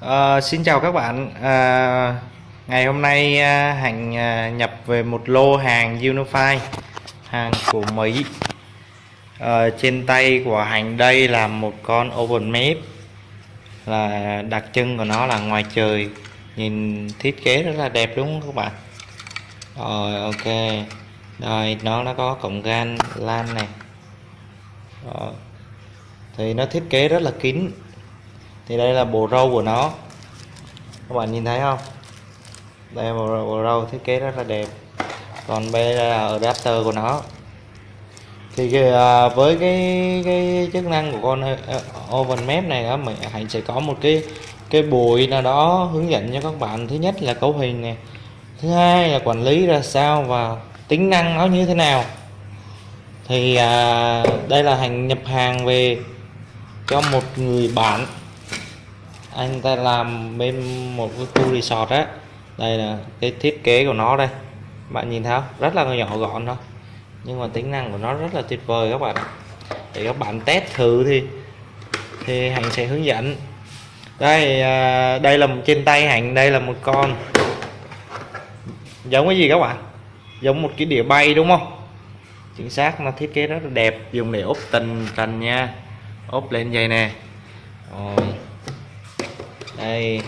À, xin chào các bạn. À, ngày hôm nay à, Hạnh à, nhập về một lô hàng Unify hàng của Mỹ. À, trên tay của Hạnh đây là một con open map là đặc trưng của nó là ngoài trời. Nhìn thiết kế rất là đẹp đúng không các bạn? Rồi ok. Rồi nó nó có cổng gan lan này. Rồi. thì nó thiết kế rất là kín thì đây là bộ râu của nó. Các bạn nhìn thấy không? Đây là bộ, bộ râu thiết kế rất là đẹp. Còn đây là adapter của nó. Thì à, với cái cái chức năng của con ờ, oven ờ, map này á mình hãy sẽ có một cái cái bụi nào đó hướng dẫn cho các bạn. Thứ nhất là cấu hình này. Thứ hai là quản lý ra sao và tính năng nó như thế nào. Thì à, đây là hàng nhập hàng về cho một người bạn anh ta làm bên một cái khu resort á. Đây là cái thiết kế của nó đây. Bạn nhìn thấy không? rất là nhỏ gọn thôi. Nhưng mà tính năng của nó rất là tuyệt vời các bạn để các bạn test thử thì thì hạnh sẽ hướng dẫn. Đây à, đây là một trên tay hạnh đây là một con. Giống cái gì các bạn? Giống một cái đĩa bay đúng không? Chính xác nó thiết kế rất là đẹp. Dùng để ốp tình trần nha. Ốp lên dây nè. Rồi đây.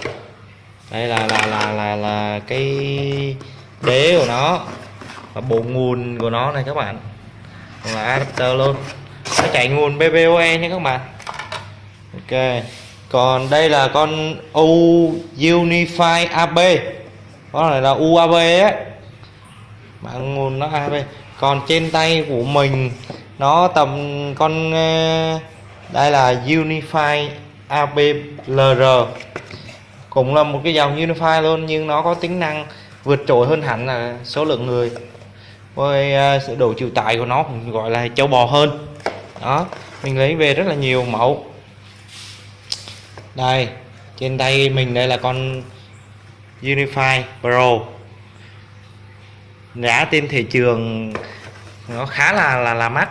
Đây là là là là là cái đế của nó. Và bộ nguồn của nó này các bạn. Là adapter luôn. Nó chạy nguồn BBOE nha các bạn. Ok. Còn đây là con U Unify AB con này là UAB á bạn nguồn nó AB còn trên tay của mình, nó tầm con ờ, đây là Unify ABLR cũng là một cái dòng Unify luôn, nhưng nó có tính năng vượt trội hơn hẳn là số lượng người. Với à, sự độ chịu tải của nó cũng gọi là châu bò hơn. Đó, mình lấy về rất là nhiều mẫu. Đây, trên tay mình đây là con Unify Pro. Giá trên thị trường nó khá là là là mắc,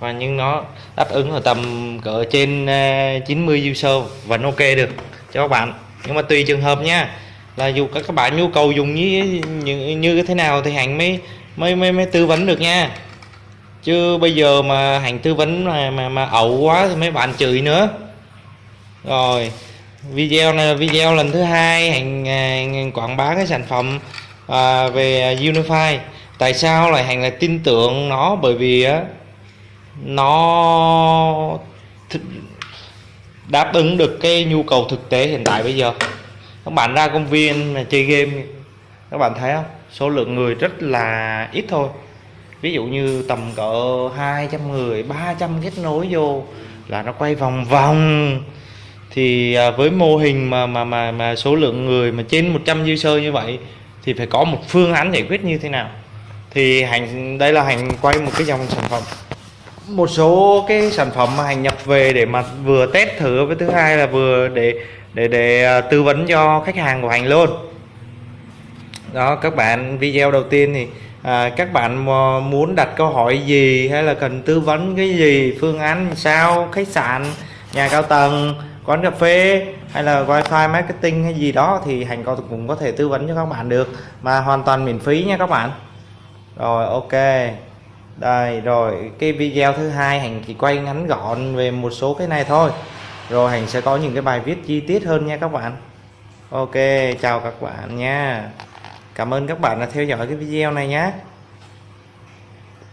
và nhưng nó đáp ứng ở tầm cỡ trên à, 90 user vẫn ok được cho các bạn nhưng mà tùy trường hợp nha. Là dù các các bạn nhu cầu dùng như như, như thế nào thì hạnh mới mới mới mới tư vấn được nha. Chứ bây giờ mà hạnh tư vấn mà mà, mà ẩu quá thì mấy bạn chửi nữa. Rồi video này là video lần thứ hai hạnh à, quảng bá cái sản phẩm à, về Unify. Tại sao lại hạnh lại tin tưởng nó? Bởi vì á nó đáp ứng được cái nhu cầu thực tế hiện tại bây giờ. Các bạn ra công viên mà chơi game, các bạn thấy không? Số lượng người rất là ít thôi. Ví dụ như tầm cỡ 200 người 300 kết nối vô là nó quay vòng vòng. Thì à, với mô hình mà mà mà mà số lượng người mà trên 100 user như vậy thì phải có một phương án giải quyết như thế nào? Thì hành, đây là hành quay một cái dòng sản phẩm một số cái sản phẩm mà hành nhập về để mà vừa test thử với thứ hai là vừa để để để à, tư vấn cho khách hàng của hành luôn. Đó các bạn video đầu tiên thì à, các bạn à, muốn đặt câu hỏi gì hay là cần tư vấn cái gì phương án sao khách sạn nhà cao tầng quán cà phê hay là wifi marketing hay gì đó thì hành có cũng có thể tư vấn cho các bạn được. Mà hoàn toàn miễn phí nha các bạn. Rồi ok đây, rồi cái video thứ hai hành chỉ quay ngắn gọn về một số cái này thôi. Rồi hành sẽ có những cái bài viết chi tiết hơn nha các bạn. Ok, chào các bạn nha. Cảm ơn các bạn đã theo dõi cái video này nhé